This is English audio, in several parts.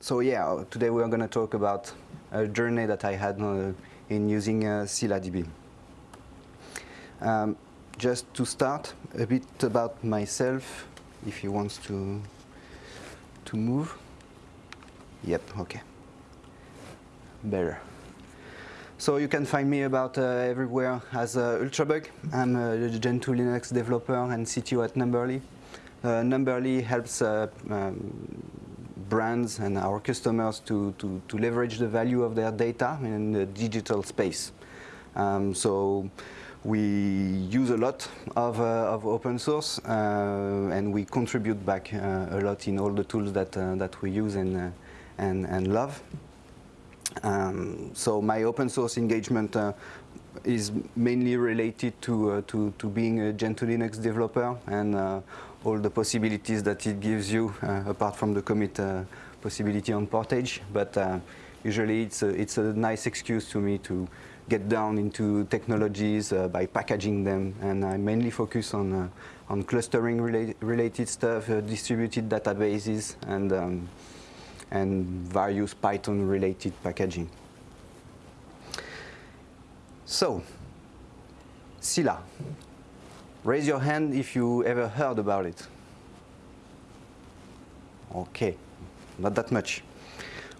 so yeah, today we are going to talk about a journey that I had uh, in using uh, ScyllaDB. Um, just to start, a bit about myself, if he wants to, to move. Yep, okay. Better. So you can find me about uh, everywhere as uh, Ultrabug. I'm a Gentoo Linux developer and CTO at Numberly. Uh, Numberly helps uh, um, brands and our customers to, to, to, leverage the value of their data in the digital space. Um, so we use a lot of, uh, of open source uh, and we contribute back uh, a lot in all the tools that, uh, that we use and, and, and love. Um, so my open source engagement uh, is mainly related to, uh, to, to being a Gentoo Linux developer and uh, all the possibilities that it gives you uh, apart from the commit uh, possibility on Portage. But uh, usually it's a, it's a nice excuse to me to get down into technologies by packaging them and I mainly focus on, on clustering rela related stuff, distributed databases and um, and various Python-related packaging. So, Scylla. Raise your hand if you ever heard about it. Okay, not that much.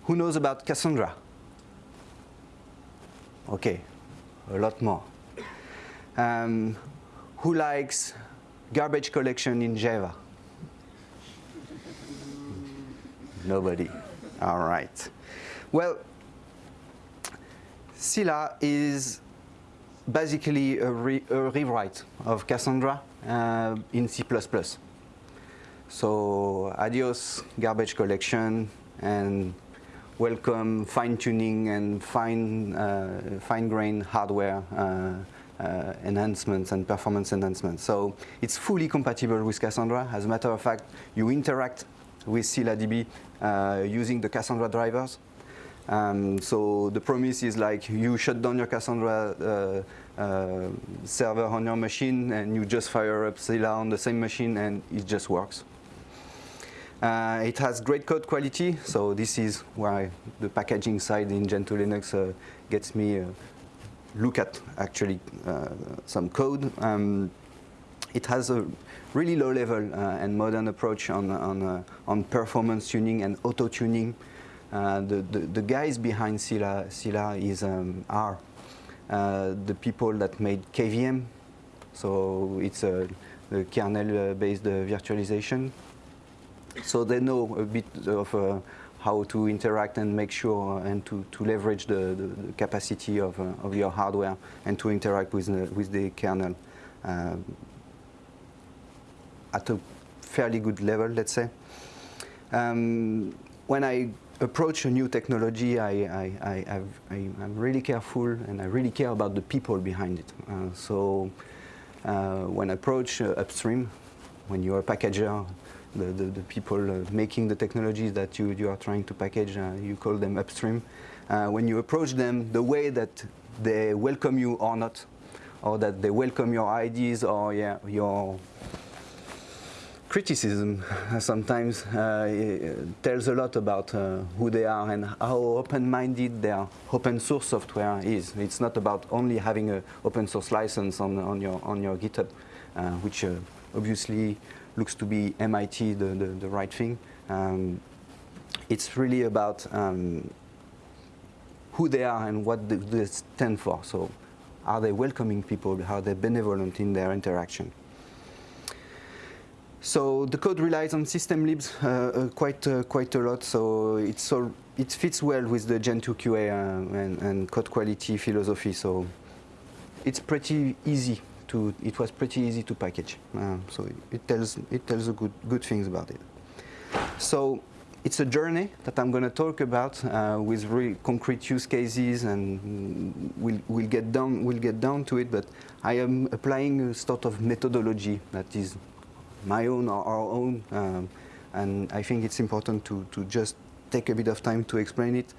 Who knows about Cassandra? Okay, a lot more. Um, who likes garbage collection in Java? Nobody. All right. Well, Scylla is basically a, re a rewrite of Cassandra uh, in C++. So adios garbage collection and welcome fine-tuning and fine, uh, fine-grained hardware uh, uh, enhancements and performance enhancements. So it's fully compatible with Cassandra. As a matter of fact, you interact with ScyllaDB uh, using the Cassandra drivers. Um, so the promise is like you shut down your Cassandra uh, server on your machine and you just fire up Scylla on the same machine and it just works. Uh, it has great code quality, so this is why the packaging side in Gentoo Linux uh, gets me uh, look at actually some code. Um, it has a really low level uh, and modern approach on, on, uh, on performance tuning and auto tuning. Uh, the, the, the, guys behind Scylla, Scylla is, um, are the people that made KVM. So it's a the kernel-based virtualization. So they know a bit of uh, how to interact and make sure and to, to leverage the, the, the capacity of, uh, of your hardware and to interact with the, with the kernel. Uh, at a fairly good level, let's say. Um, when I approach a new technology, I, I, I, am really careful and I really care about the people behind it. Uh, so uh, when I approach uh, upstream, when you're a packager, the, the, the people uh, making the technologies that you, you are trying to package, uh, you call them upstream. Uh, when you approach them, the way that they welcome you or not, or that they welcome your ideas or yeah, your criticism sometimes uh, tells a lot about uh, who they are and how open-minded their open source software is. It's not about only having an open source license on, on, your, on your GitHub, uh, which obviously looks to be MIT the, the, the right thing. Um, it's really about um, who they are and what they stand for. So are they welcoming people? Are they benevolent in their interaction? So the code relies on system libs uh, uh, quite uh, quite a lot. So it's all, it fits well with the Gentoo QA uh, and, and, code quality philosophy. So it's pretty easy to. It was pretty easy to package. Uh, so it, tells it tells a good good things about it. So it's a journey that I'm going to talk about uh, with really concrete use cases, and we'll we'll get down we'll get down to it. But I am applying a sort of methodology that is my own or our own. Um, and I think it's important to, to just take a bit of time to explain it.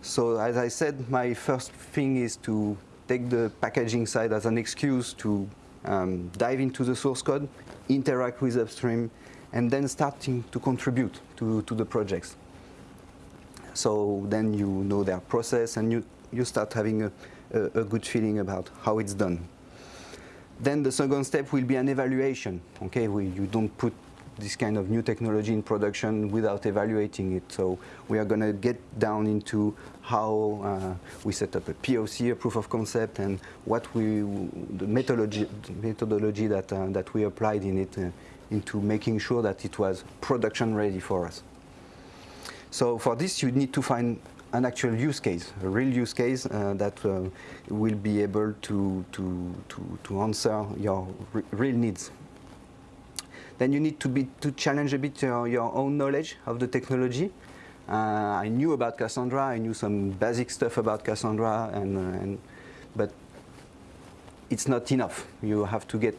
So as I said, my first thing is to take the packaging side as an excuse to um, dive into the source code, interact with upstream, and then starting to contribute to, to the projects. So then you know their process and you, you start having a, a, a good feeling about how it's done. Then the second step will be an evaluation. Okay, we, you don't put this kind of new technology in production without evaluating it. So we are going to get down into how uh, we set up a POC, a proof of concept, and what we, the methodology, methodology that, uh, that we applied in it uh, into making sure that it was production ready for us. So for this, you need to find an actual use case, a real use case uh, that uh, will be able to, to, to, to answer your re real needs. Then you need to, be, to challenge a bit your, your own knowledge of the technology. Uh, I knew about Cassandra, I knew some basic stuff about Cassandra, and, uh, and, but it's not enough. You have to get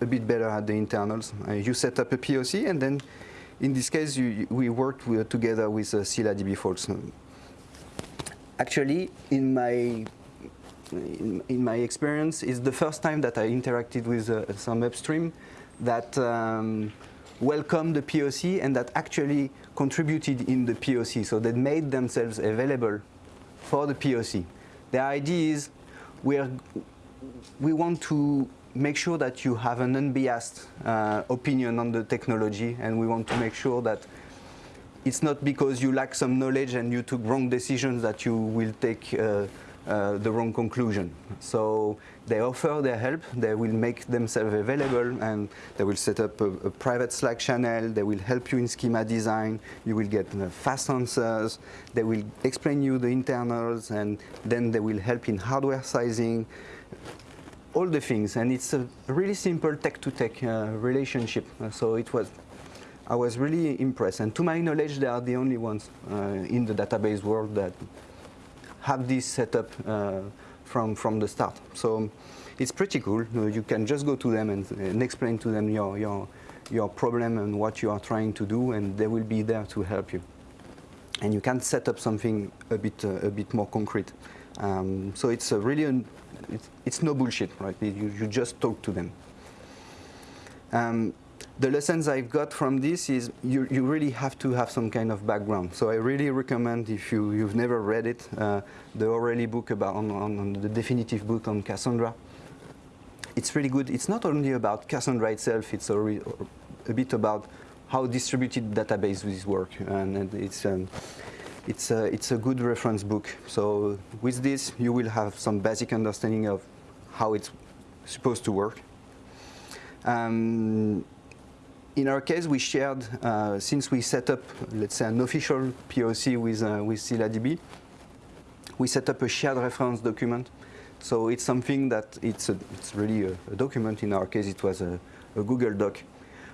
a bit better at the internals. Uh, you set up a POC, and then in this case, you, we worked with, together with uh, ScyllaDB folks. Actually, in my in, in, my experience, it's the first time that I interacted with uh, some upstream that um, welcomed the POC and that actually contributed in the POC. So they made themselves available for the POC. The idea is we, are, we want to make sure that you have an unbiased uh, opinion on the technology and we want to make sure that it's not because you lack some knowledge and you took wrong decisions that you will take uh, uh, the wrong conclusion. So they offer their help, they will make themselves available and they will set up a, a private Slack channel, they will help you in schema design, you will get uh, fast answers, they will explain you the internals and then they will help in hardware sizing, all the things and it's a really simple tech-to-tech -tech, uh, relationship. So it was I was really impressed. And to my knowledge, they are the only ones uh, in the database world that have this set up uh, from, from the start. So it's pretty cool. You can just go to them and, and explain to them your, your, your problem and what you are trying to do, and they will be there to help you. And you can set up something a bit, uh, a bit more concrete. Um, so it's really, an, it's, it's, no bullshit, right? You, you just talk to them. Um, the lessons I've got from this is you, you really have to have some kind of background. So I really recommend if you, you've never read it, uh, the O'Reilly book about on, on, on, the definitive book on Cassandra. It's really good. It's not only about Cassandra itself, it's a, re, a bit about how distributed databases work. And it's, um, it's, a, it's a good reference book. So with this, you will have some basic understanding of how it's supposed to work. Um, in our case, we shared, uh, since we set up, let's say, an official POC with, uh, with ScyllaDB, we set up a shared reference document. So it's something that it's, a, it's really a, a, document. In our case, it was a, a, Google Doc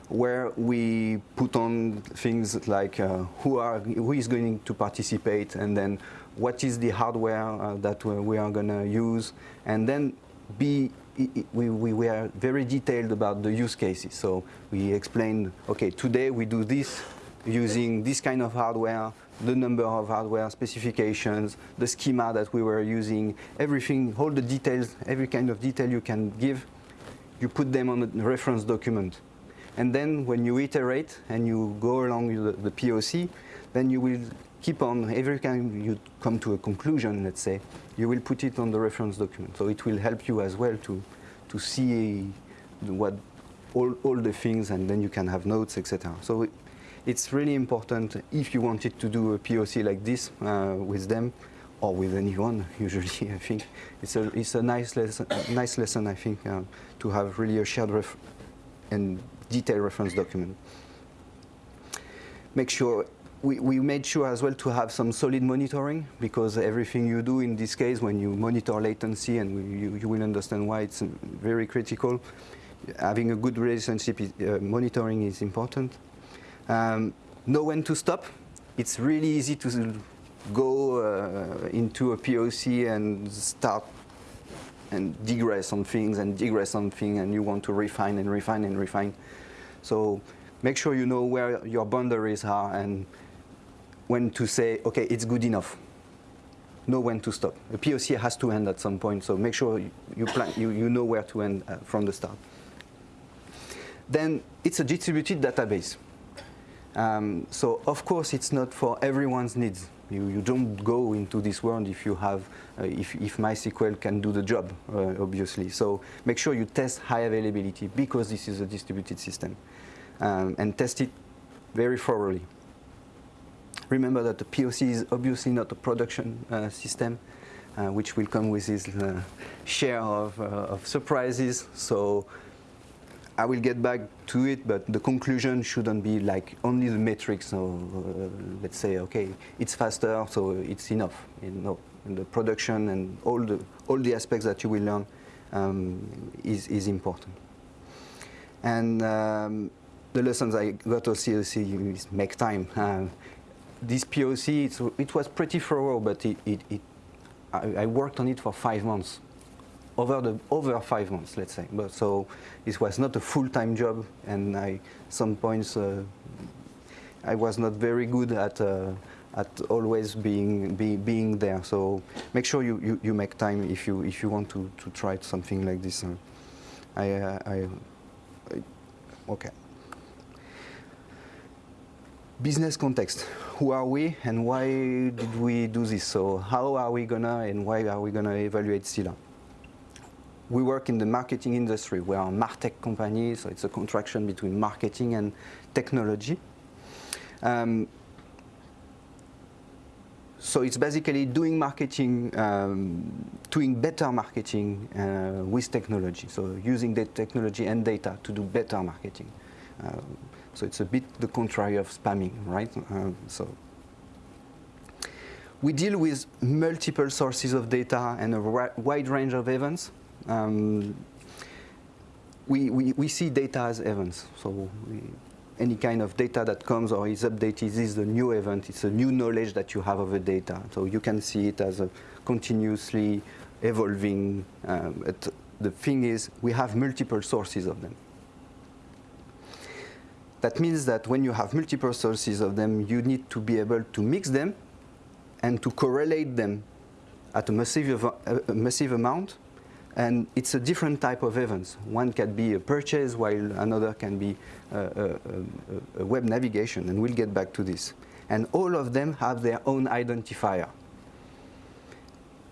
where we put on things like uh, who, are, who is going to participate and then what is the hardware uh, that we are going to use and then be we, we were very detailed about the use cases. So we explained, okay, today we do this using this kind of hardware, the number of hardware specifications, the schema that we were using, everything, all the details, every kind of detail you can give, you put them on a reference document. And then when you iterate and you go along the, the POC, then you will keep on, every time you come to a conclusion, let's say, you will put it on the reference document. So it will help you as well to, to see what all, all the things and then you can have notes, etc. So it, it's really important if you wanted to do a POC like this uh, with them or with anyone, usually, I think. It's a, it's a nice lesson, nice lesson I think, uh, to have really a shared ref and detailed reference document. Make sure we, we, made sure as well to have some solid monitoring because everything you do in this case when you monitor latency and we, you, you, will understand why it's very critical. Having a good relationship is, uh, monitoring is important. Um, know when to stop. It's really easy to go uh, into a POC and start and digress on things and digress on things and you want to refine and refine and refine. So make sure you know where your boundaries are and when to say, okay, it's good enough. Know when to stop. A POC has to end at some point, so make sure you, plan, you, you know where to end uh, from the start. Then it's a distributed database. Um, so of course it's not for everyone's needs. You, you don't go into this world if you have, uh, if, if MySQL can do the job, uh, obviously. So make sure you test high availability because this is a distributed system. Um, and test it very thoroughly. Remember that the POC is obviously not a production uh, system, uh, which will come with its uh, share of, uh, of surprises. So I will get back to it, but the conclusion shouldn't be like only the metrics. So uh, let's say, okay, it's faster, so it's enough. You know, the production and all the all the aspects that you will learn um, is is important. And um, the lessons I got to see is make time. Uh, this POC, it was pretty thorough, but it, it, it I, I worked on it for five months over the over five months, let's say. But so this was not a full-time job, and I some points uh, I was not very good at uh, at always being be, being there. So make sure you, you, you, make time if you if you want to, to try something like this. Uh, I, I, I okay. Business context. Who are we and why did we do this? So how are we gonna and why are we gonna evaluate Scylla? we work in the marketing industry. We are a MarTech company, so it's a contraction between marketing and technology. Um, so it's basically doing marketing, um, doing better marketing uh, with technology. So using the technology and data to do better marketing. Uh, so it's a bit the contrary of spamming, right? Uh, so we deal with multiple sources of data and a wide range of events. Um, we, we, we see data as events. So we, any kind of data that comes or is updated is a new event. It's a new knowledge that you have of the data. So you can see it as a continuously evolving. Um, the thing is, we have multiple sources of them. That means that when you have multiple sources of them, you need to be able to mix them and to correlate them at a massive, uh, a massive amount and it's a different type of events. One can be a purchase while another can be a, a, a, web navigation, and we'll get back to this. And all of them have their own identifier.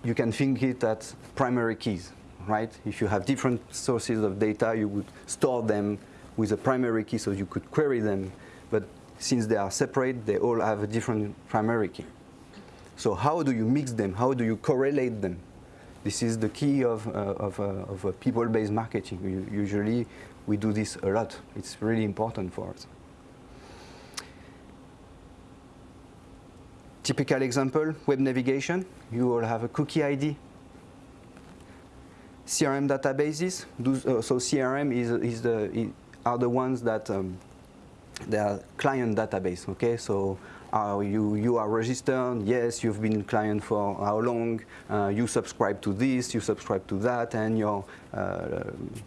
You can think it as primary keys, right? If you have different sources of data, you would store them with a primary key so you could query them. But since they are separate, they all have a different primary key. So how do you mix them? How do you correlate them? This is the key of, uh, of, uh, of people-based marketing. Usually, we do this a lot. It's really important for us. Typical example, web navigation. You all have a cookie ID. CRM databases. Uh, so CRM is, is the, are the ones that um, are client database. Okay, so uh, you, you are registered, yes, you've been client for how long, uh, you subscribe to this, you subscribe to that, and your uh,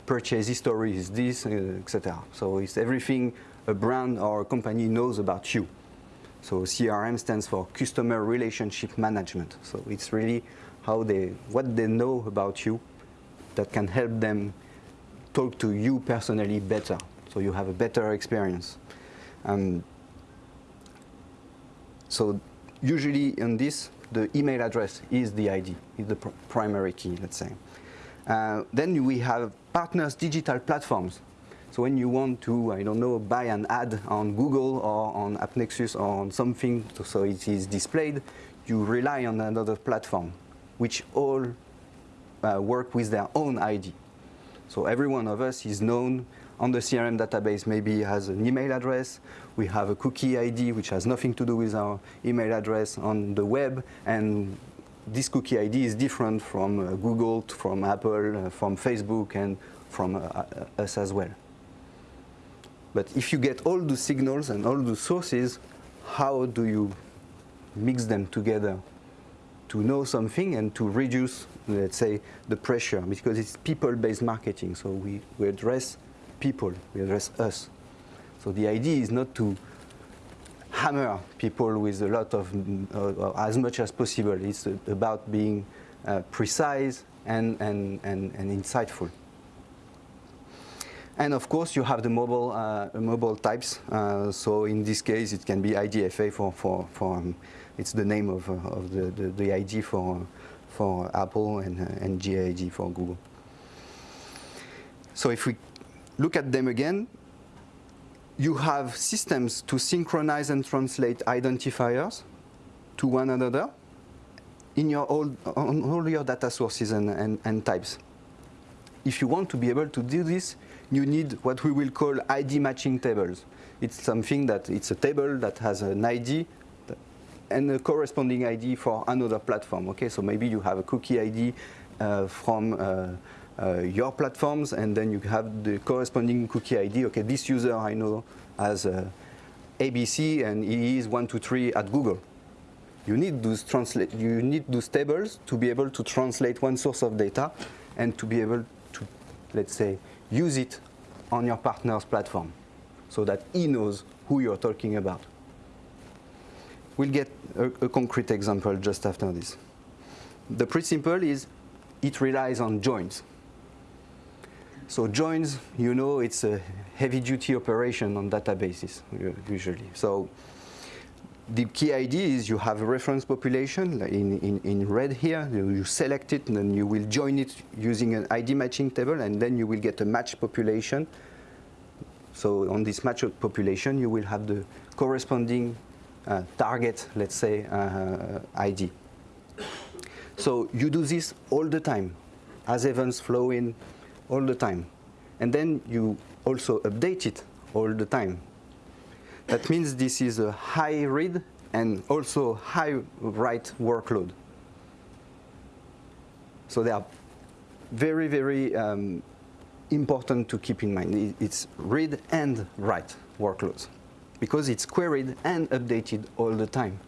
purchase history is this, uh, etc. So it's everything a brand or a company knows about you. So CRM stands for Customer Relationship Management. So it's really how they, what they know about you that can help them talk to you personally better. So you have a better experience. Um, so usually in this, the email address is the ID, is the pr primary key, let's say. Uh, then we have partners digital platforms. So when you want to, I don't know, buy an ad on Google or on AppNexus or on something so it is displayed, you rely on another platform, which all uh, work with their own ID. So every one of us is known on the CRM database maybe has an email address. We have a cookie ID, which has nothing to do with our email address on the web. And this cookie ID is different from uh, Google, from Apple, uh, from Facebook, and from uh, uh, us as well. But if you get all the signals and all the sources, how do you mix them together to know something and to reduce, let's say, the pressure? Because it's people-based marketing, so we, we address people, we address us. So the idea is not to hammer people with a lot of, uh, as much as possible. It's about being uh, precise and, and, and, and insightful. And of course, you have the mobile uh, mobile types. Uh, so in this case, it can be IDFA for for for um, it's the name of, uh, of the, the, the ID for for Apple and uh, and GID for Google. So if we look at them again, you have systems to synchronize and translate identifiers to one another in your all, on all your data sources and, and, and types. If you want to be able to do this, you need what we will call ID matching tables. It's something that it's a table that has an ID and a corresponding ID for another platform. Okay, so maybe you have a cookie ID uh, from uh, uh, your platforms, and then you have the corresponding cookie ID. Okay, this user I know as uh, ABC, and he is one two three at Google. You need those translate. You need those tables to be able to translate one source of data, and to be able to, let's say, use it on your partner's platform, so that he knows who you're talking about. We'll get a, a concrete example just after this. The principle is it relies on joins. So joins, you know, it's a heavy-duty operation on databases usually. So the key idea is you have a reference population in, in, in red here, you select it and then you will join it using an ID matching table and then you will get a match population. So on this match population you will have the corresponding target, let's say, uh, ID. So you do this all the time as events flow in all the time. And then you also update it all the time. That means this is a high read and also high write workload. So they are very, very um, important to keep in mind. It's read and write workloads because it's queried and updated all the time,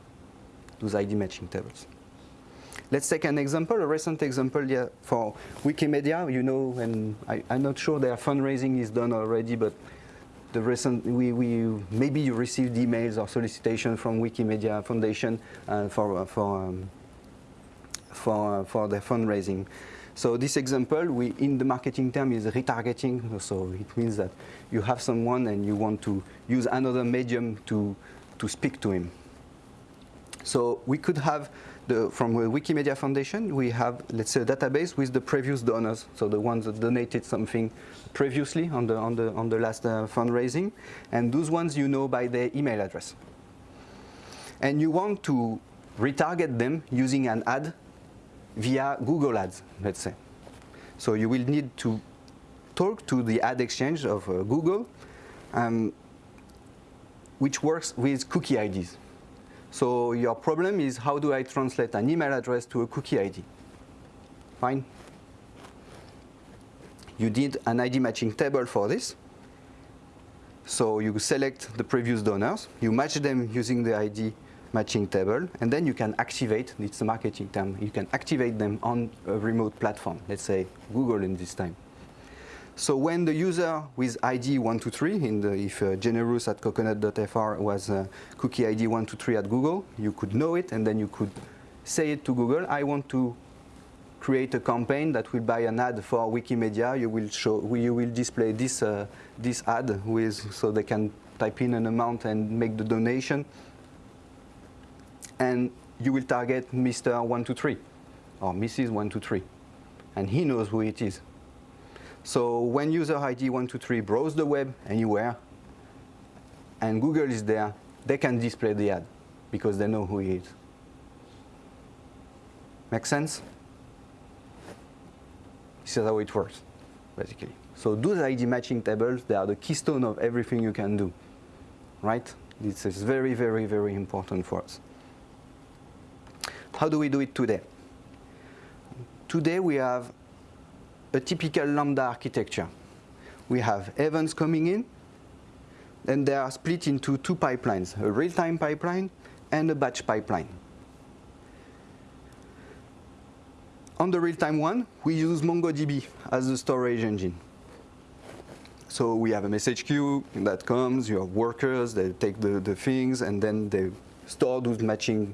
those ID matching tables. Let's take an example, a recent example yeah, for Wikimedia. You know, and I, am not sure their fundraising is done already, but the recent, we, we maybe you received emails or solicitation from Wikimedia Foundation uh, for for um, for for their fundraising. So this example, we in the marketing term is retargeting. So it means that you have someone and you want to use another medium to to speak to him. So we could have the, from the Wikimedia Foundation, we have, let's say, a database with the previous donors, so the ones that donated something previously on the, on the, on the last uh, fundraising, and those ones you know by their email address. And you want to retarget them using an ad via Google Ads, let's say. So you will need to talk to the ad exchange of uh, Google, um, which works with cookie IDs. So your problem is how do I translate an email address to a cookie ID? Fine. You did an ID matching table for this. So you select the previous donors, you match them using the ID matching table, and then you can activate, it's a marketing term, you can activate them on a remote platform, let's say Google in this time. So when the user with ID 123, in the, if uh, generous at coconut.fr was uh, cookie ID 123 at Google, you could know it and then you could say it to Google, I want to create a campaign that will buy an ad for Wikimedia. You will show, you will display this, uh, this ad with, so they can type in an amount and make the donation. And you will target Mr. 123 or Mrs. 123. And he knows who it is. So when user ID 123 browse the web anywhere, and Google is there, they can display the ad because they know who he is. Make sense? This is how it works, basically. So those ID matching tables, they are the keystone of everything you can do, right? This is very, very, very important for us. How do we do it today? Today we have a typical Lambda architecture. We have events coming in, and they are split into two pipelines, a real-time pipeline and a batch pipeline. On the real-time one, we use MongoDB as a storage engine. So we have a message queue that comes, you have workers, they take the, the things, and then they store those matching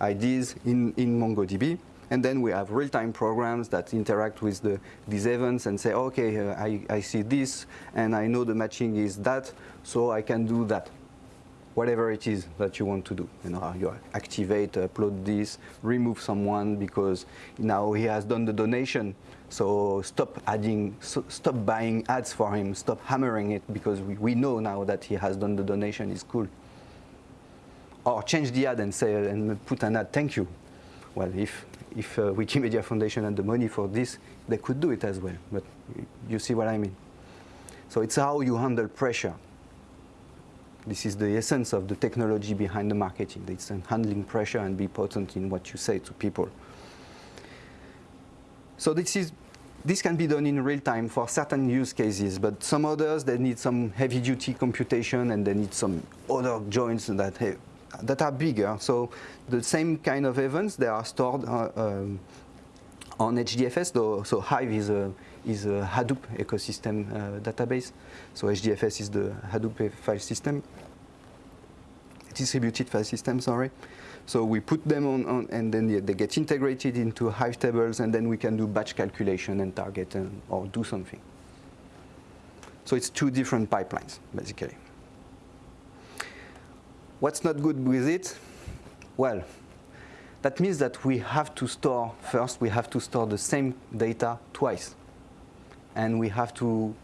IDs in, in MongoDB. And then we have real-time programs that interact with the, these events and say, okay, uh, I, I see this, and I know the matching is that, so I can do that. Whatever it is that you want to do. You know, you activate, upload this, remove someone because now he has done the donation. So stop adding, so stop buying ads for him, stop hammering it because we, we know now that he has done the donation, it's cool. Or change the ad and say, and put an ad, thank you. Well, if if uh, Wikimedia Foundation had the money for this, they could do it as well. But you see what I mean. So it's how you handle pressure. This is the essence of the technology behind the marketing. It's handling pressure and be potent in what you say to people. So this is this can be done in real time for certain use cases, but some others they need some heavy duty computation and they need some other joins that have, that are bigger. So the same kind of events, they are stored uh, um, on HDFS. Though, so Hive is a, is a Hadoop ecosystem uh, database. So HDFS is the Hadoop file system, distributed file system, sorry. So we put them on, on and then they, they, get integrated into Hive tables, and then we can do batch calculation and target and, or do something. So it's two different pipelines, basically. What's not good with it? Well, that means that we have to store, first we have to store the same data twice. And we have to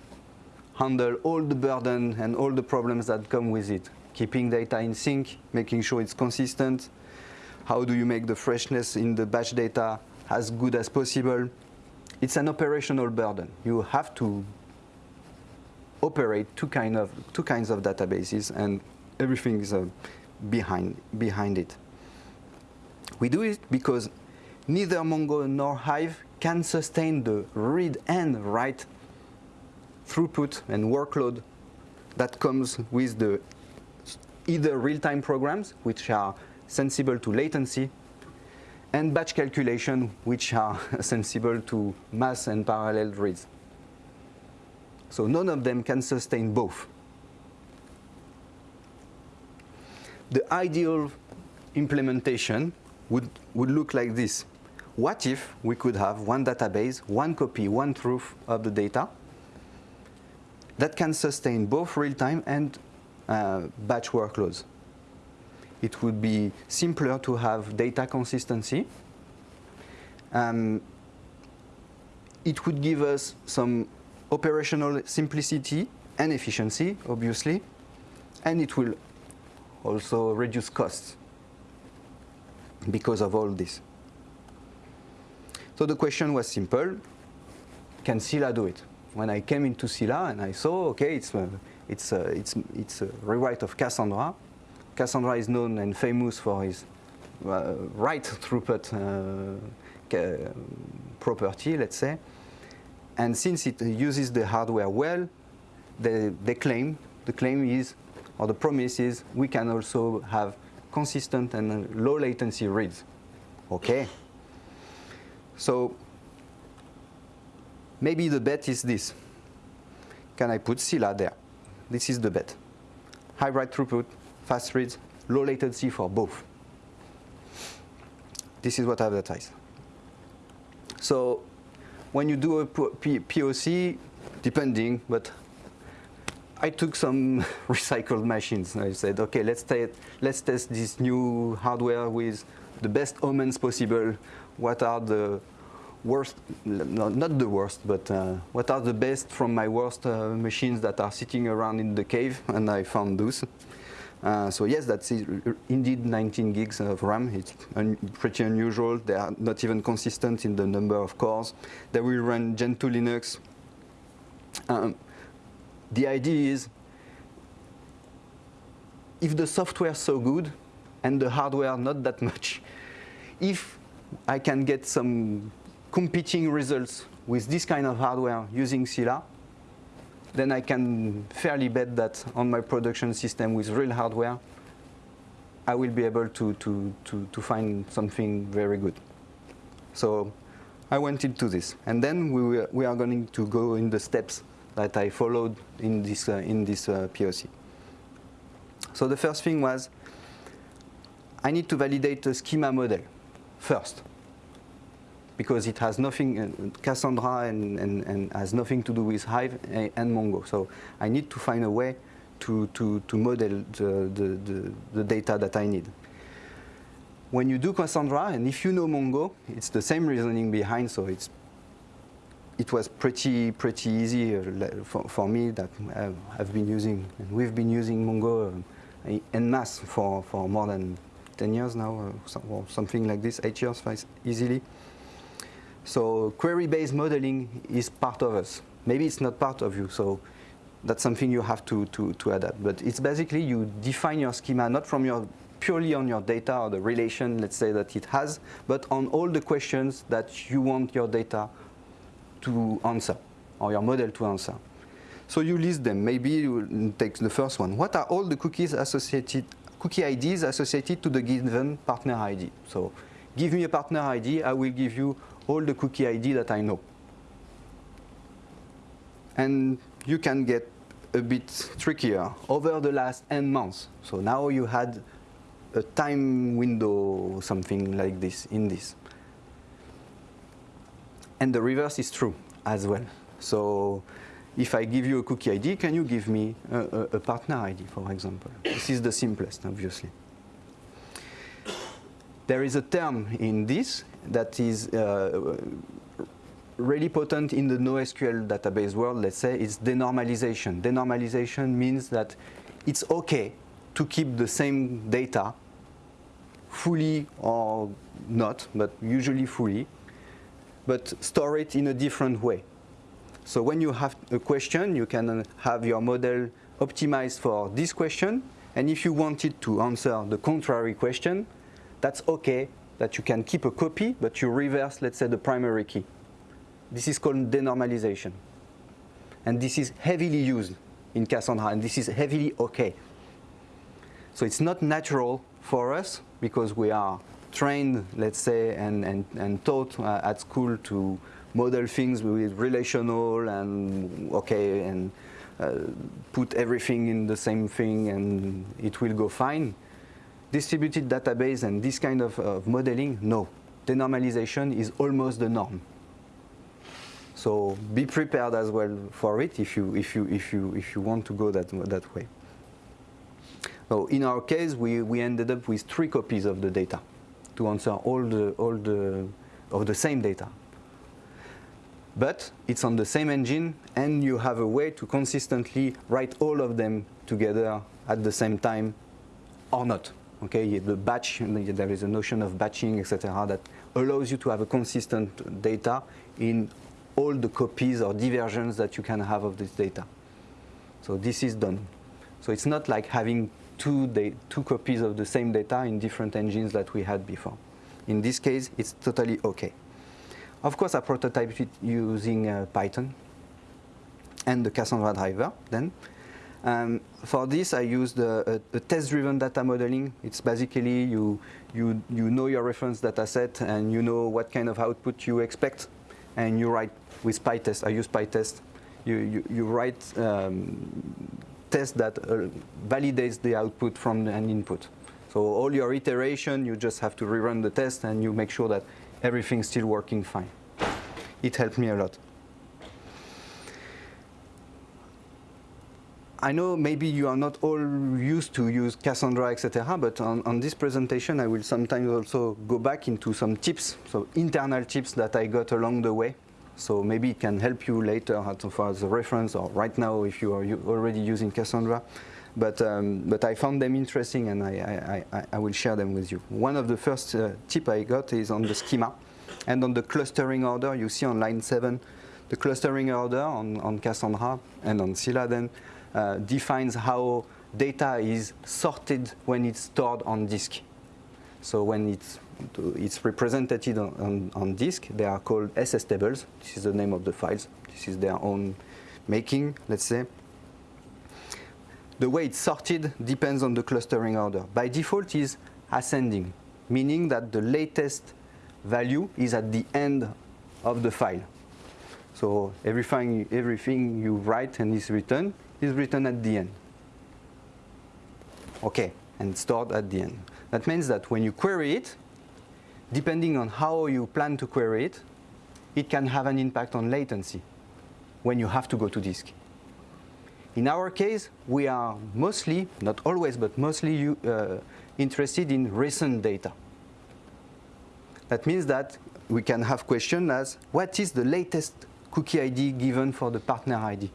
handle all the burden and all the problems that come with it. Keeping data in sync, making sure it's consistent. How do you make the freshness in the batch data as good as possible? It's an operational burden. You have to operate two, kind of, two kinds of databases and everything is uh, behind, behind it. We do it because neither Mongo nor Hive can sustain the read and write throughput and workload that comes with the either real-time programs, which are sensible to latency, and batch calculation, which are sensible to mass and parallel reads. So none of them can sustain both. The ideal implementation would, would look like this. What if we could have one database, one copy, one truth of the data that can sustain both real-time and uh, batch workloads? It would be simpler to have data consistency. Um, it would give us some operational simplicity and efficiency, obviously, and it will also reduce costs because of all this. So the question was simple, can Scylla do it? When I came into Scylla and I saw, okay, it's, a, it's, a, it's, it's a rewrite of Cassandra. Cassandra is known and famous for his uh, write throughput uh, property, let's say. And since it uses the hardware well, they, they claim, the claim is or the promise is we can also have consistent and low latency reads. Okay. So maybe the bet is this. Can I put Scylla there? This is the bet. High write throughput, fast reads, low latency for both. This is what I advertise. So when you do a POC, depending, but I took some recycled machines. I said, okay, let's, let's test this new hardware with the best omens possible. What are the worst, no, not the worst, but uh, what are the best from my worst uh, machines that are sitting around in the cave? And I found those. Uh, so yes, that's indeed 19 gigs of RAM. It's un pretty unusual. They are not even consistent in the number of cores. They will run Gentoo Linux. Um, the idea is if the software is so good and the hardware not that much, if I can get some competing results with this kind of hardware using Scylla, then I can fairly bet that on my production system with real hardware, I will be able to, to, to, to find something very good. So I went into this. And then we, we are going to go in the steps that I followed in this, uh, in this uh, POC. So the first thing was, I need to validate a schema model first. because it has nothing, uh, Cassandra and, and, and has nothing to do with Hive and Mongo. So I need to find a way to, to, to model the, the, the, the data that I need. When you do Cassandra, and if you know Mongo, it's the same reasoning behind, so it's it was pretty pretty easy uh, for, for me that uh, I've been using and we've been using Mongo uh, en masse for, for more than 10 years now or something like this, 8 years easily. So query-based modeling is part of us. Maybe it's not part of you, so that's something you have to, to, to adapt. But it's basically you define your schema not from your purely on your data or the relation, let's say, that it has, but on all the questions that you want your data to answer, or your model to answer. So you list them. Maybe you take the first one. What are all the cookies associated, cookie IDs associated to the given partner ID? So give me a partner ID, I will give you all the cookie ID that I know. And you can get a bit trickier over the last n months. So now you had a time window, something like this, in this. And the reverse is true as well. So if I give you a cookie ID, can you give me a, a, a partner ID, for example? This is the simplest, obviously. There is a term in this that is uh, really potent in the NoSQL database world, let's say, it's denormalization. Denormalization means that it's okay to keep the same data fully or not, but usually fully, but store it in a different way. So when you have a question, you can uh, have your model optimized for this question, and if you wanted to answer the contrary question, that's okay that you can keep a copy, but you reverse, let's say, the primary key. This is called denormalization. And this is heavily used in Cassandra, and this is heavily okay. So it's not natural for us because we are trained, let's say, and, and, and taught uh, at school to model things with relational and okay and uh, put everything in the same thing and it will go fine. Distributed database and this kind of, of modeling, no. Denormalization is almost the norm. So be prepared as well for it if you, if you, if you, if you want to go that, that way. So in our case, we, we ended up with three copies of the data to answer all the, all the, of the same data. But it's on the same engine and you have a way to consistently write all of them together at the same time or not. Okay, the batch, there is a notion of batching, etc., that allows you to have a consistent data in all the copies or diversions that you can have of this data. So this is done. So it's not like having two, two copies of the same data in different engines that we had before. In this case, it's totally okay. Of course, I prototyped it using uh, Python and the Cassandra driver then. Um, for this, I used a, a, a test-driven data modeling. It's basically you, you, you know your reference data set and you know what kind of output you expect and you write with PyTest. I use PyTest. You, you, you write um, test that uh, validates the output from an input. So all your iteration, you just have to rerun the test and you make sure that everything's still working fine. It helped me a lot. I know maybe you are not all used to use Cassandra, etc., but on, on, this presentation I will sometimes also go back into some tips, so internal tips that I got along the way. So maybe it can help you later as far as a reference or right now if you are already using Cassandra. But, um, but I found them interesting and I, I, I, I, will share them with you. One of the first uh, tip I got is on the schema and on the clustering order. You see on line 7, the clustering order on, on Cassandra and on Scylla then uh, defines how data is sorted when it's stored on disk. So when it's, it's represented on, on, on, disk, they are called SS tables. This is the name of the files. This is their own making, let's say. The way it's sorted depends on the clustering order. By default is ascending, meaning that the latest value is at the end of the file. So everything, everything you write and is written is written at the end. Okay, and stored at the end. That means that when you query it, depending on how you plan to query it, it can have an impact on latency when you have to go to disk. In our case, we are mostly, not always, but mostly uh, interested in recent data. That means that we can have questions as, what is the latest cookie ID given for the partner ID?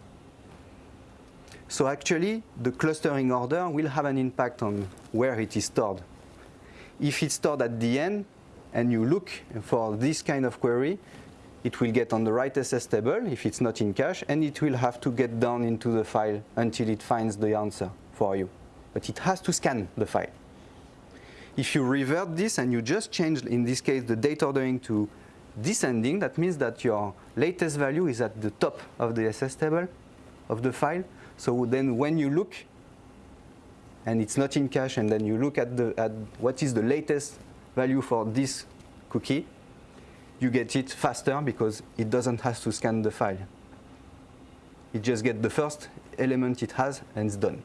So actually, the clustering order will have an impact on where it is stored. If it's stored at the end, and you look for this kind of query, it will get on the right SS table if it's not in cache, and it will have to get down into the file until it finds the answer for you. But it has to scan the file. If you revert this and you just change, in this case, the date ordering to descending, that means that your latest value is at the top of the SS table of the file. So then when you look, and it's not in cache, and then you look at, the, at what is the latest value for this cookie, you get it faster because it doesn't have to scan the file. It just gets the first element it has and it's done.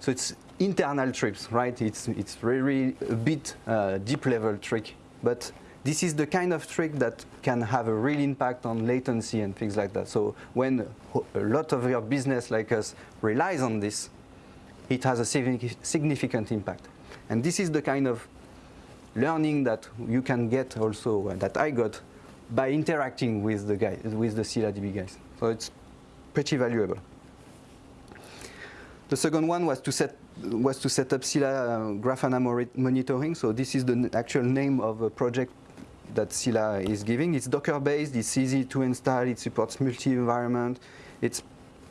So it's internal tricks, right? It's, it's really a bit uh, deep level trick, but this is the kind of trick that can have a real impact on latency and things like that. So when a lot of your business like us relies on this, it has a significant impact. And this is the kind of learning that you can get also, uh, that I got, by interacting with the guys, with the ScyllaDB guys. So it's pretty valuable. The second one was to set was to set up Scylla uh, Grafana monitoring. So this is the actual name of a project that Scylla is giving. It's Docker-based. It's easy to install. It supports multi-environment. It's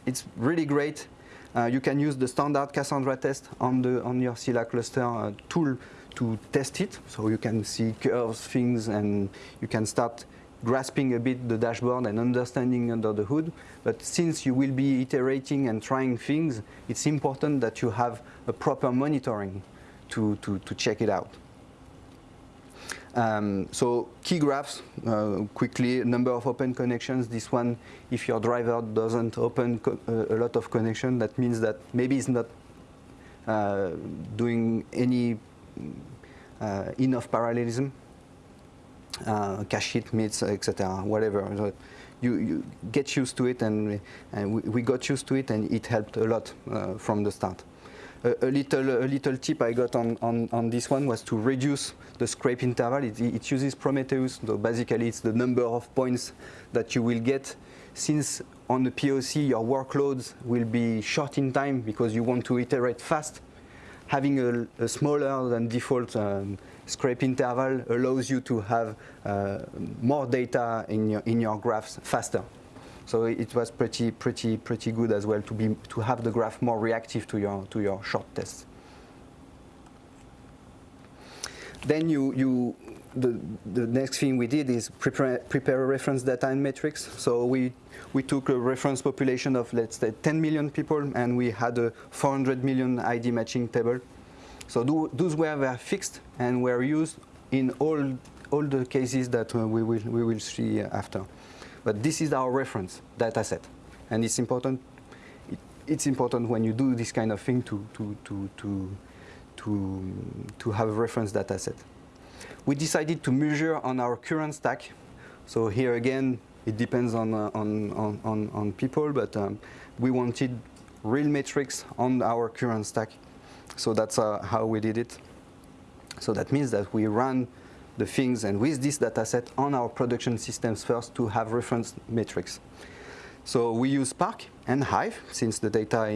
it's really great. Uh, you can use the standard Cassandra test on the on your Scylla cluster uh, tool to test it. So you can see curves, things, and you can start grasping a bit the dashboard and understanding under the hood. But since you will be iterating and trying things, it's important that you have a proper monitoring to, to, to check it out. Um, so key graphs, uh, quickly, number of open connections. This one, if your driver doesn't open uh, a lot of connection, that means that maybe it's not uh, doing any uh, enough parallelism, uh, cache hit, meets, etc., whatever. So you, you, get used to it, and, and we, we, got used to it, and it helped a lot from the start. A, little, a little tip I got on, on, on this one was to reduce the scrape interval. It, it uses Prometheus, so basically it's the number of points that you will get since on the POC your workloads will be short in time because you want to iterate fast having a, a smaller than default um, scrape interval allows you to have uh, more data in your, in your graphs faster. So it was pretty, pretty, pretty good as well to, be, to have the graph more reactive to your, to your short tests. Then you, you, the, the next thing we did is prepare, prepare a reference data and metrics. So we, we took a reference population of, let's say, 10 million people, and we had a 400 million ID matching table. So do, those were, were fixed and were used in all, all the cases that uh, we, will, we will see after. But this is our reference data set. And it's important, it, it's important when you do this kind of thing to, to, to, to, to, to have a reference data set. We decided to measure on our current stack. So here again, it depends on, uh, on, on, on, people, but um, we wanted real metrics on our current stack. So that's uh, how we did it. So that means that we run the things and with this data set on our production systems first to have reference metrics. So we use Spark and Hive since the data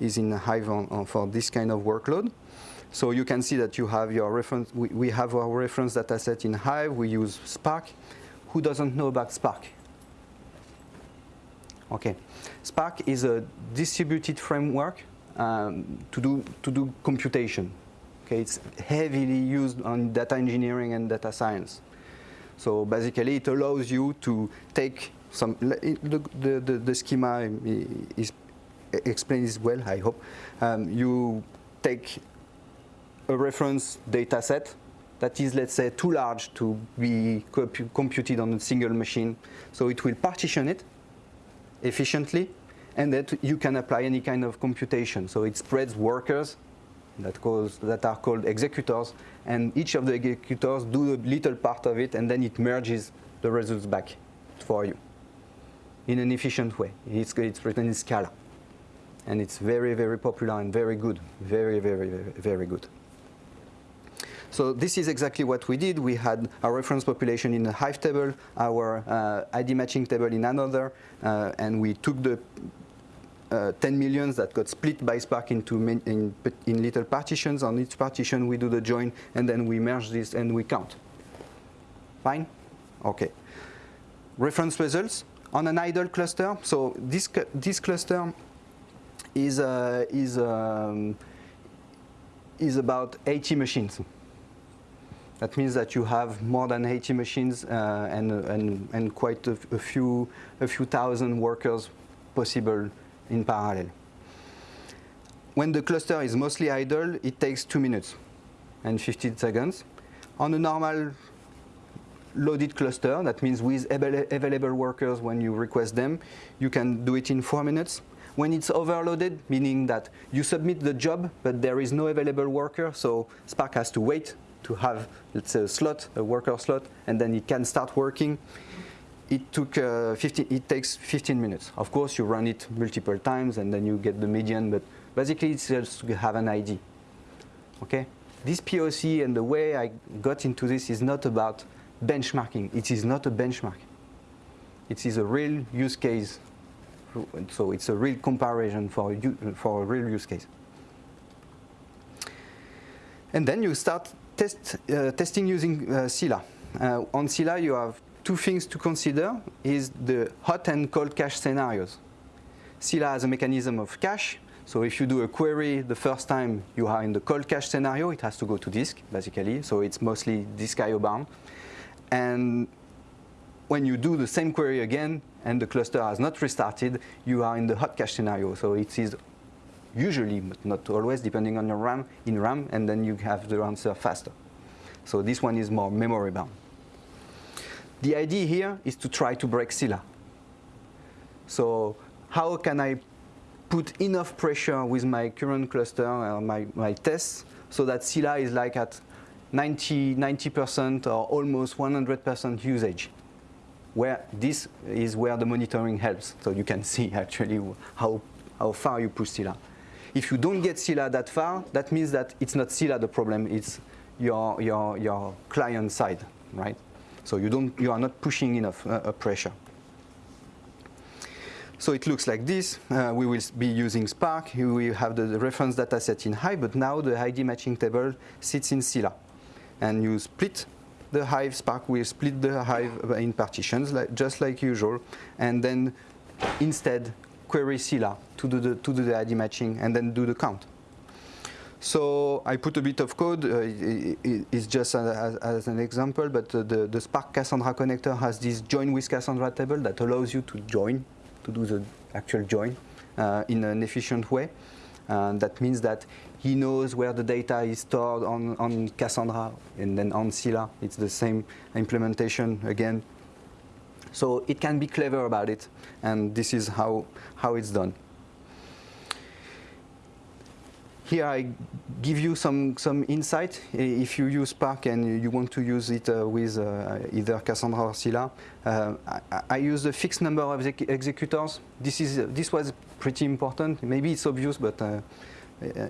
is in Hive on, on for this kind of workload. So you can see that you have your reference, we, we have our reference data set in Hive, we use Spark. Who doesn't know about Spark? Okay, Spark is a distributed framework um, to, do, to do computation. Okay, it's heavily used on data engineering and data science. So basically it allows you to take some, the, the, the, the schema is explains well, I hope. Um, you take a reference data set that is, let's say, too large to be computed on a single machine. So it will partition it efficiently, and that you can apply any kind of computation. So it spreads workers that, calls, that are called executors, and each of the executors do a little part of it, and then it merges the results back for you in an efficient way. It's, it's written in Scala. And it's very, very popular and very good. Very, very, very, very good. So this is exactly what we did. We had our reference population in a Hive table, our uh, ID matching table in another, uh, and we took the uh, 10 millions that got split by Spark into in, in little partitions. On each partition, we do the join, and then we merge this and we count. Fine? Okay. Reference results on an idle cluster. So this this cluster is uh, is um, is about 80 machines. That means that you have more than 80 machines uh, and, and, and quite a, few, a few thousand workers possible in parallel. When the cluster is mostly idle, it takes two minutes and 15 seconds. On a normal loaded cluster, that means with available workers when you request them, you can do it in four minutes. When it's overloaded, meaning that you submit the job, but there is no available worker, so Spark has to wait to have, let's say, a slot, a worker slot, and then it can start working. It took uh, 15, it takes 15 minutes. Of course, you run it multiple times, and then you get the median, but basically it's just to have an ID. Okay? This POC and the way I got into this is not about benchmarking. It is not a benchmark. It is a real use case. So it's a real comparison for, for a real use case. And then you start test, uh, testing using uh, Scylla. Uh, on Scylla, you have two things to consider, is the hot and cold cache scenarios. Scylla has a mechanism of cache, so if you do a query the first time you are in the cold cache scenario, it has to go to disk, basically, so it's mostly disk IO bound. And when you do the same query again and the cluster has not restarted, you are in the hot cache scenario, so it is usually, but not always, depending on your RAM, in RAM, and then you have the answer faster. So this one is more memory bound. The idea here is to try to break Scylla. So how can I put enough pressure with my current cluster, uh, my, my tests, so that Scylla is like at 90, 90% or almost 100% usage where this is where the monitoring helps. So you can see actually how, how far you push Scylla. If you don't get Scylla that far, that means that it's not Scylla the problem, it's your, your, your client side, right? So you, don't, you are not pushing enough uh, pressure. So it looks like this. Uh, we will be using Spark. We have the reference data set in Hive, but now the ID matching table sits in Scylla. And you split the Hive, Spark will split the Hive in partitions, like, just like usual. And then instead, query Scylla to do the, to do the ID matching and then do the count. So I put a bit of code, uh, it, it's just as, as, an example, but uh, the, the Spark Cassandra connector has this join with Cassandra table that allows you to join, to do the actual join uh, in an efficient way. And that means that he knows where the data is stored on, on Cassandra and then on Scylla. It's the same implementation again so it can be clever about it, and this is how, how it's done. Here I give you some, some insight. If you use Spark and you want to use it uh, with uh, either Cassandra or Scylla, uh, I, I, use a fixed number of exec executors. This, is, this was pretty important. Maybe it's obvious, but uh, uh,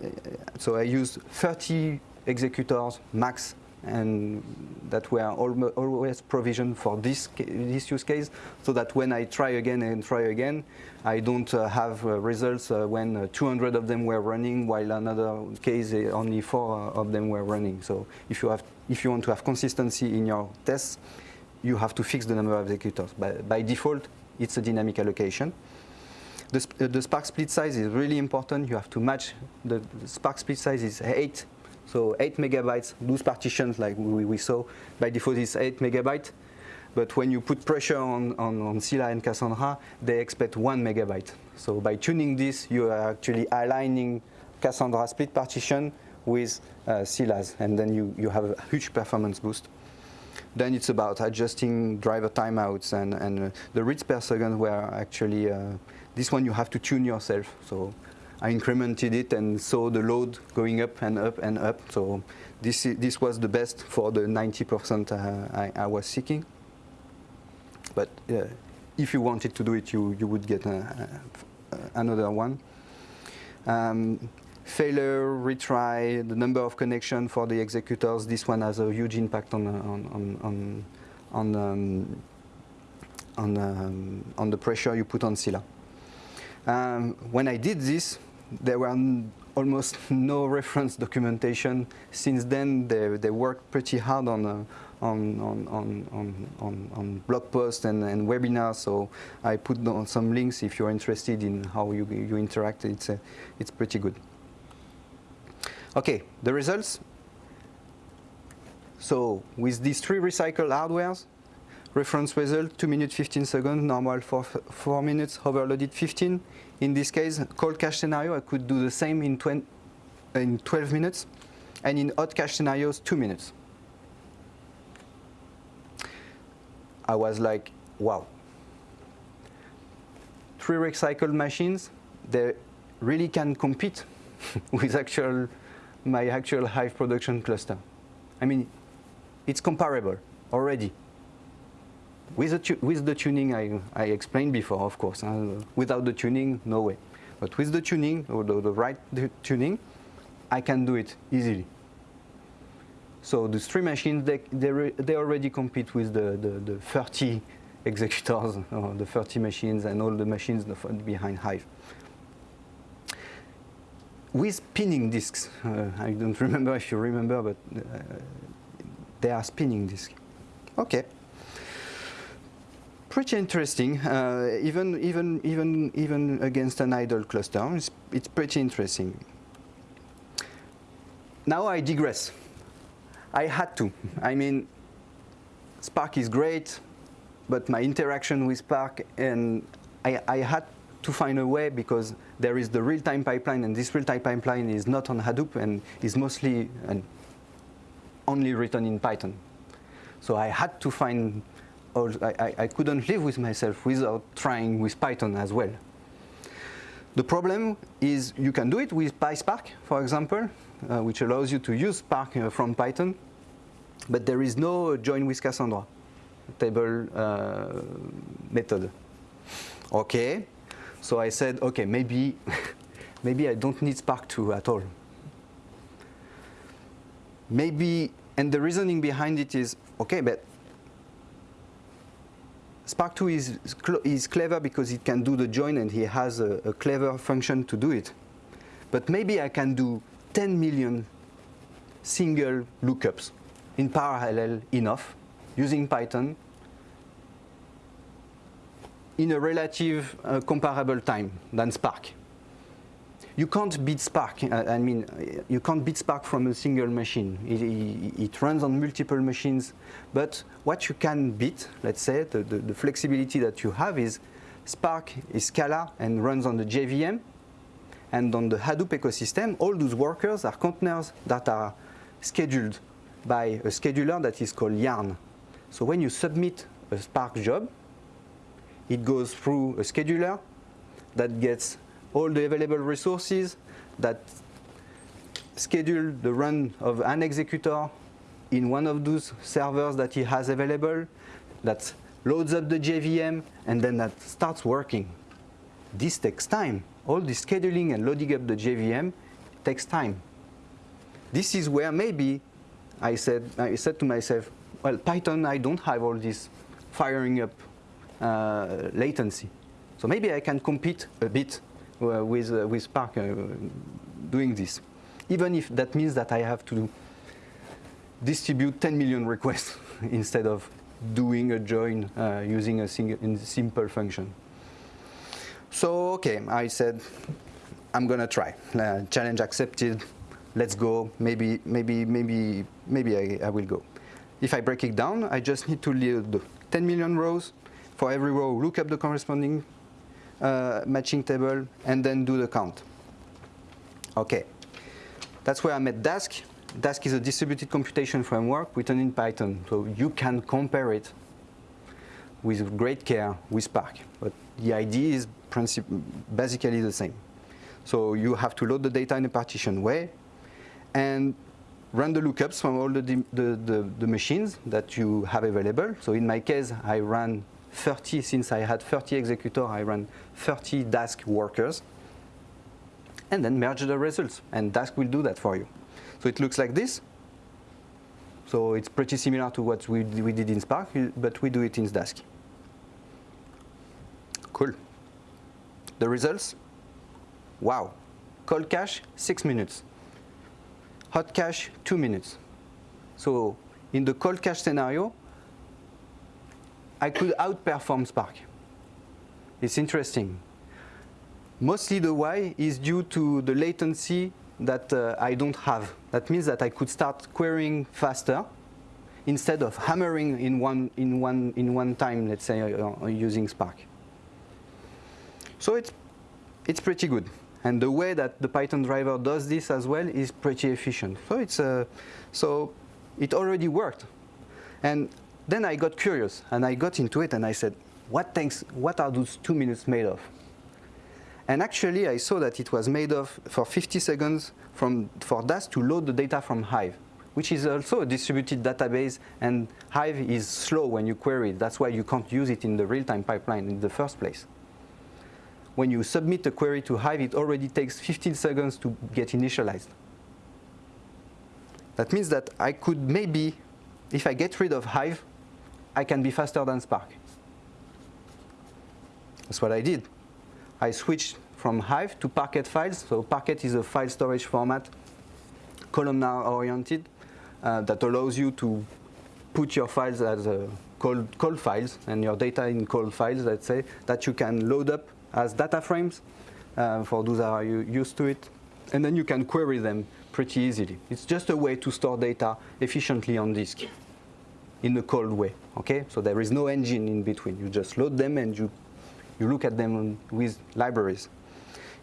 so I use 30 executors max and that were always provisioned for this, this use case, so that when I try again and try again, I don't uh, have uh, results uh, when uh, 200 of them were running, while another case uh, only four of them were running. So if you, have, if you want to have consistency in your tests, you have to fix the number of executors. By, by default, it's a dynamic allocation. The, uh, the, Spark split size is really important. You have to match, the, the Spark split size is 8 so 8 megabytes, loose partitions like we, we saw, by default is 8 megabytes. But when you put pressure on, on, on Scylla and Cassandra, they expect 1 megabyte. So by tuning this, you are actually aligning Cassandra split partition with uh, Scylla's, and then you, you have a huge performance boost. Then it's about adjusting driver timeouts, and, and uh, the reads per second where actually, uh, this one you have to tune yourself. So I incremented it and saw the load going up and up and up. So this, this was the best for the 90% uh, I, I, was seeking. But uh, if you wanted to do it, you, you would get a, a, another one. Um, failure, retry, the number of connections for the executors, this one has a huge impact on, on, on, on, on, um, on, um, on the pressure you put on Scylla. Um, when I did this, there were almost no reference documentation. Since then, they, they worked pretty hard on, uh, on, on, on, on, on, blog posts and, and, webinars, so I put on some links if you're interested in how you, you interact. It's, uh, it's pretty good. Okay, the results. So with these three recycled hardwares, reference result 2 minutes 15 seconds, normal for 4 minutes, overloaded 15. In this case, cold cache scenario, I could do the same in, in 12 minutes, and in hot cache scenarios, 2 minutes. I was like, wow. Three recycled machines, they really can compete with actual my actual Hive production cluster. I mean, it's comparable already. With the, with the tuning I, I explained before, of course. Uh, without the tuning, no way. But with the tuning, or the, the right tuning, I can do it easily. So the three machines, they, they, they already compete with the, the, the 30 executors, or the 30 machines, and all the machines behind Hive with spinning disks. Uh, I don't remember if you remember, but uh, they are spinning disks. Okay. Pretty interesting, uh, even, even, even, even against an idle cluster. It's, it's pretty interesting. Now I digress. I had to. I mean, Spark is great, but my interaction with Spark, and I, I had to find a way because there is the real-time pipeline, and this real-time pipeline is not on Hadoop and is mostly and only written in Python. So I had to find, I, I couldn't live with myself without trying with Python as well. The problem is you can do it with PySpark, for example, uh, which allows you to use Spark uh, from Python, but there is no join with Cassandra table uh, method. Okay, so I said, okay, maybe, maybe I don't need Spark 2 at all. Maybe, and the reasoning behind it is, okay, but Spark 2 is, is clever because it can do the join and he has a, a clever function to do it. But maybe I can do 10 million single lookups in parallel enough using Python in a relative uh, comparable time than Spark. You can't beat Spark. Uh, I mean, you can't beat Spark from a single machine. It, it, it, runs on multiple machines. But what you can beat, let's say, the, the, the flexibility that you have is Spark is Scala and runs on the JVM. And on the Hadoop ecosystem, all those workers are containers that are scheduled by a scheduler that is called Yarn. So when you submit a Spark job, it goes through a scheduler that gets all the available resources that schedule the run of an executor in one of those servers that he has available that loads up the JVM and then that starts working. This takes time. All the scheduling and loading up the JVM takes time. This is where maybe I said, I said to myself, well, Python, I don't have all this firing up uh, latency. So maybe I can compete a bit with, uh, with Spark doing this, even if that means that I have to distribute 10 million requests instead of doing a join uh, using a single, simple function. So, okay, I said, I'm gonna try. Uh, challenge accepted, let's go, maybe, maybe, maybe, maybe I, I, will go. If I break it down, I just need to load 10 million rows, for every row, look up the corresponding uh, Uh, matching table, and then do the count. Okay, that's where I met Dask. Dask is a distributed computation framework written in Python, so you can compare it with great care with Spark. But the idea is basically the same. So you have to load the data in a partition way and run the lookups from all the, the, the, the, machines that you have available. So in my case, I ran 30, since I had 30 executors, I ran 30 Dask workers. And then merge the results, and Dask will do that for you. So it looks like this. So it's pretty similar to what we, we did in Spark, but we do it in Dask. Cool. The results, wow. Cold cache, six minutes. Hot cache, two minutes. So in the cold cache scenario, I could outperform Spark. It's interesting. Mostly the why is due to the latency that uh, I don't have. That means that I could start querying faster instead of hammering in one, in one, in one time, let's say, uh, using Spark. So it's, it's pretty good. And the way that the Python driver does this as well is pretty efficient. So it's uh, so it already worked. And then I got curious and I got into it and I said, what things, what are those two minutes made of? And actually I saw that it was made of for 50 seconds from, for Dask to load the data from Hive, which is also a distributed database and Hive is slow when you query it. That's why you can't use it in the real-time pipeline in the first place when you submit a query to Hive, it already takes 15 seconds to get initialized. That means that I could maybe, if I get rid of Hive, I can be faster than Spark. That's what I did. I switched from Hive to Parquet files. So Parquet is a file storage format, columnar oriented, uh, that allows you to put your files as uh, cold, cold files and your data in cold files, let's say, that you can load up as data frames uh, for those that are used to it. And then you can query them pretty easily. It's just a way to store data efficiently on disk in a cold way, okay? So there is no engine in between. You just load them and you, you look at them with libraries.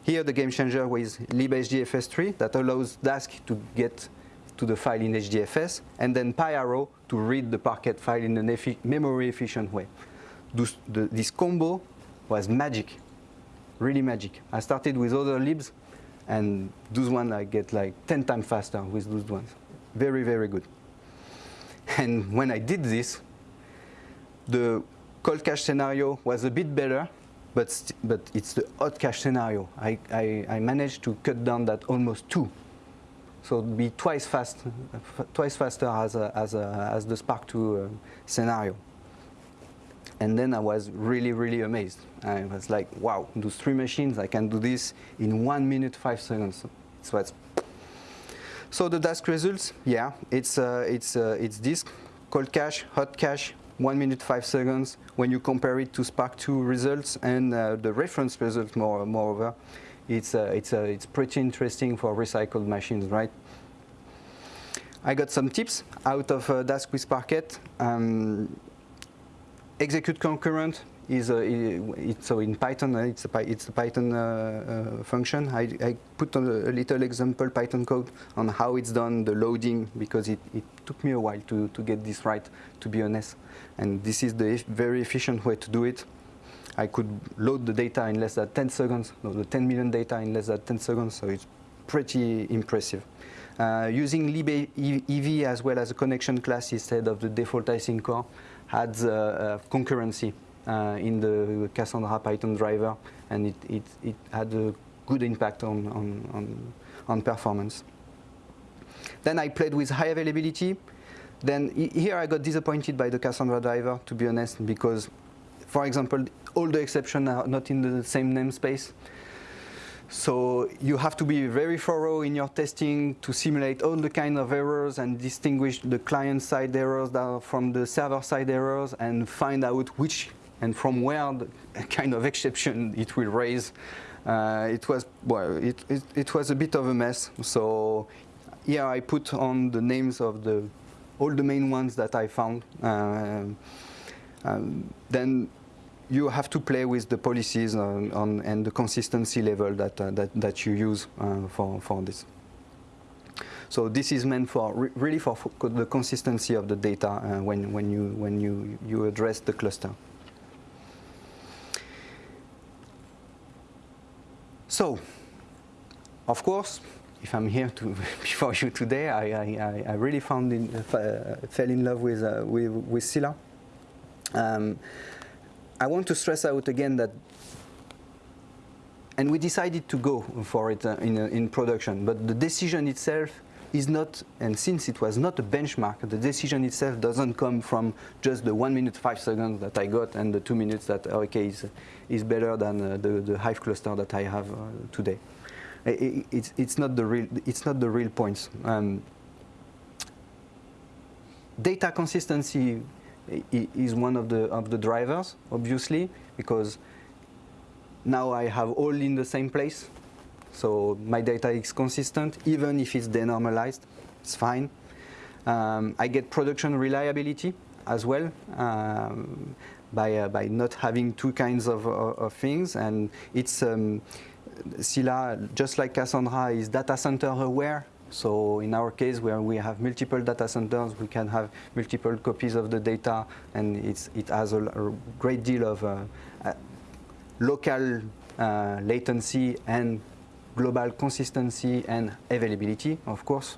Here the game changer was libhdfs3 that allows Dask to get to the file in HDFS and then PyArrow to read the Parquet file in a memory efficient way. This, the, this combo was magic really magic. I started with other libs, and those ones I get like 10 times faster with those ones. Very, very good. And when I did this, the cold cache scenario was a bit better, but, but it's the hot cache scenario. I, I, I managed to cut down that almost two. So be twice fast, twice faster as, a, as, a, as the Spark 2 uh, scenario. And then I was really, really amazed. I was like, wow, those three machines, I can do this in one minute, five seconds. So it's so the Dask results, yeah, it's, uh, it's, uh, it's this, cold cache, hot cache, one minute, five seconds. When you compare it to Spark 2 results and uh, the reference results, more, moreover, it's, uh, it's, uh, it's pretty interesting for recycled machines, right? I got some tips out of uh, Dask with Parquet. Um, execute concurrent is a, it, so in Python uh, it's a it's a Python uh, uh, function. I, I put a, a, little example Python code on how it's done the loading because it, it took me a while to to get this right to be honest. And this is the very efficient way to do it. I could load the data in less than 10 seconds, no, the 10 million data in less than 10 seconds, so it's pretty impressive. Uh, using libev as well as a connection class instead of the default asyncore had uh, concurrency uh, in the Cassandra Python driver, and it, it, it had a good impact on, on, on, on performance. Then I played with high availability. Then here I got disappointed by the Cassandra driver, to be honest, because, for example, all the exceptions are not in the same namespace. So you have to be very thorough in your testing to simulate all the kind of errors and distinguish the client-side errors from the server-side errors and find out which and from where the kind of exception it will raise. Uh, it was well, it, it, it was a bit of a mess. So here I put on the names of the all the main ones that I found. Uh, um, then you have to play with the policies on, on and the consistency level that, uh, that, that you use uh, for, for this. So this is meant for re really for, for, the consistency of the data uh, when, when, you, when you, you address the cluster. So Of course, if I'm here to before you today, I, I, I really found in, uh, fell in love with, uh, with, with Scylla. Um, I want to stress out again that, and we decided to go for it uh, in, uh, in production, but the decision itself is not, and since it was not a benchmark, the decision itself doesn't come from just the one minute, five seconds that I got and the two minutes that, okay, is, is better than uh, the, the Hive cluster that I have uh, today. It, it's, it's, not the real, it's not the real points. Um, data consistency is one of the, of the drivers, obviously, because now I have all in the same place. So my data is consistent, even if it's denormalized, it's fine. Um, I get production reliability as well um, by, uh, by not having two kinds of, of, of things. And it's um, Scylla, just like Cassandra, is data center aware. So in our case, where we have multiple data centers, we can have multiple copies of the data, and it has a, a, great deal of uh, uh, local uh, latency and global consistency and availability, of course.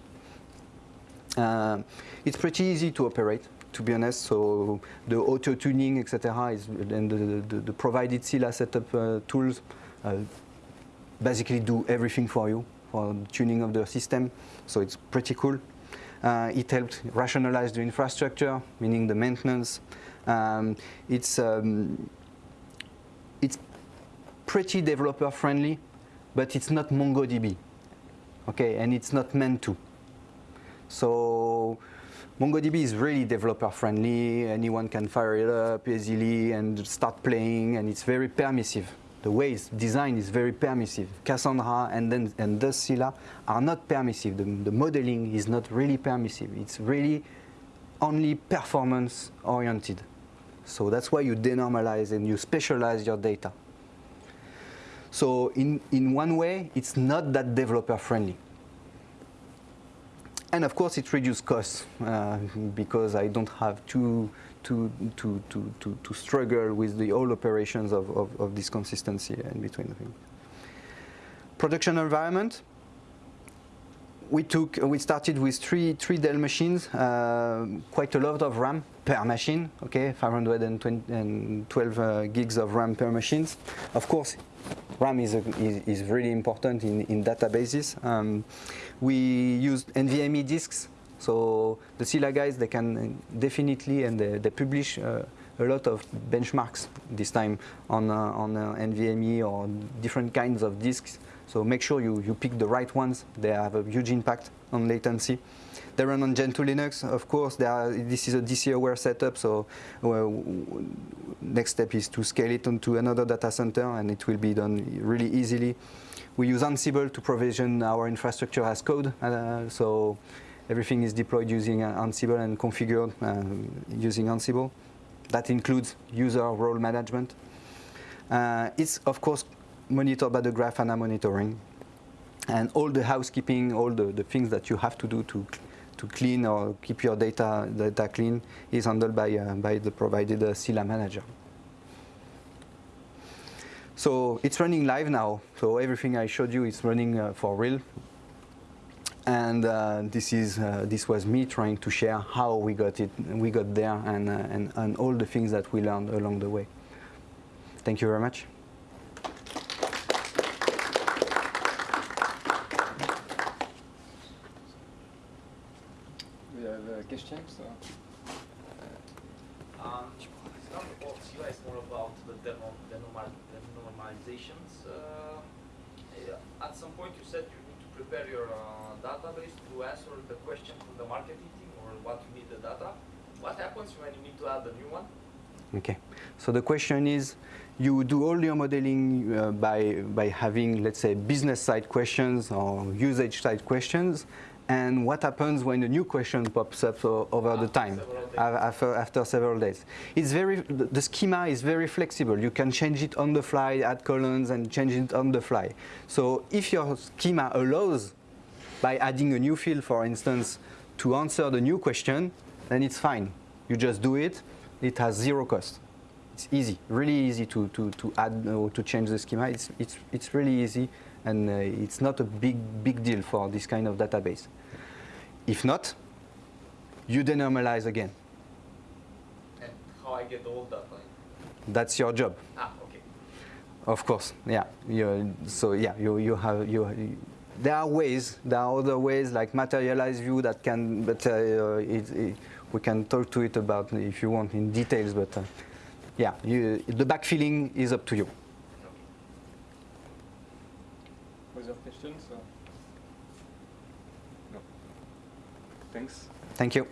Uh, it's pretty easy to operate, to be honest. So the auto tuning, etc., and the, the, the, provided Scylla setup uh, tools uh, basically do everything for you for tuning of the system. So it's pretty cool. Uh, it helped rationalize the infrastructure, meaning the maintenance. Um, it's um, it's pretty developer friendly, but it's not MongoDB. Okay, and it's not meant to. So MongoDB is really developer friendly. Anyone can fire it up easily and start playing, and it's very permissive the way it's designed is very permissive. Cassandra and then and the Scylla are not permissive. The, the modeling is not really permissive. It's really only performance oriented. So that's why you denormalize and you specialize your data. So in, in one way, it's not that developer friendly. And of course, it reduces costs uh, because I don't have to to, to, to, to, to struggle with the whole operations of, of, of this consistency in between the things. Production environment, we took, we started with three, three Dell machines, uh, quite a lot of RAM per machine, okay, 512 uh, gigs of RAM per machines. Of course, RAM is, a, is, is, really important in, in databases. Um, we use NVMe disks so the Scylla guys, they can definitely, and they, they publish uh, a lot of benchmarks this time on, uh, on uh, NVMe or different kinds of disks. So make sure you, you pick the right ones. They have a huge impact on latency. They run on Gentoo Linux, of course. Are, this is a DC-aware setup, so well, next step is to scale it onto another data center, and it will be done really easily. We use Ansible to provision our infrastructure as code, uh, so Everything is deployed using uh, Ansible and configured um, using Ansible. That includes user role management. Uh, it's, of course, monitored by the Grafana monitoring. And all the housekeeping, all the, the things that you have to do to, to clean or keep your data, data clean is handled by, uh, by the provided uh, Scylla manager. So it's running live now. So everything I showed you is running uh, for real and uh, this is uh, this was me trying to share how we got it we got there and, uh, and and all the things that we learned along the way thank you very much we have question so um, it's not about CI, more about the denormalizations. Uh, at some point you said you need to prepare your uh, database to answer the question from the marketing team or what you need the data. What happens when you need to add a new one? Okay, so the question is, you do all your modeling uh, by, by having, let's say, business side questions or usage side questions, and what happens when a new question pops up so, over the time, after, after several days. It's very, the schema is very flexible. You can change it on the fly, add columns, and change it on the fly. So if your schema allows by adding a new field, for instance, to answer the new question, then it's fine. You just do it. It has zero cost. It's easy, really easy to, to, to add or to change the schema. It's, it's, it's really easy and uh, it's not a big big deal for this kind of database. If not, you denormalize again. And how I get all that? That's your job. Ah, okay. Of course, yeah. You, so yeah, you, you have you, you- There are ways. There are other ways like materialize view that can, but uh, it, it, we can talk to it about if you want in details. But uh, yeah, you, the backfilling is up to you. Other questions? or- No. Thanks. Thank you.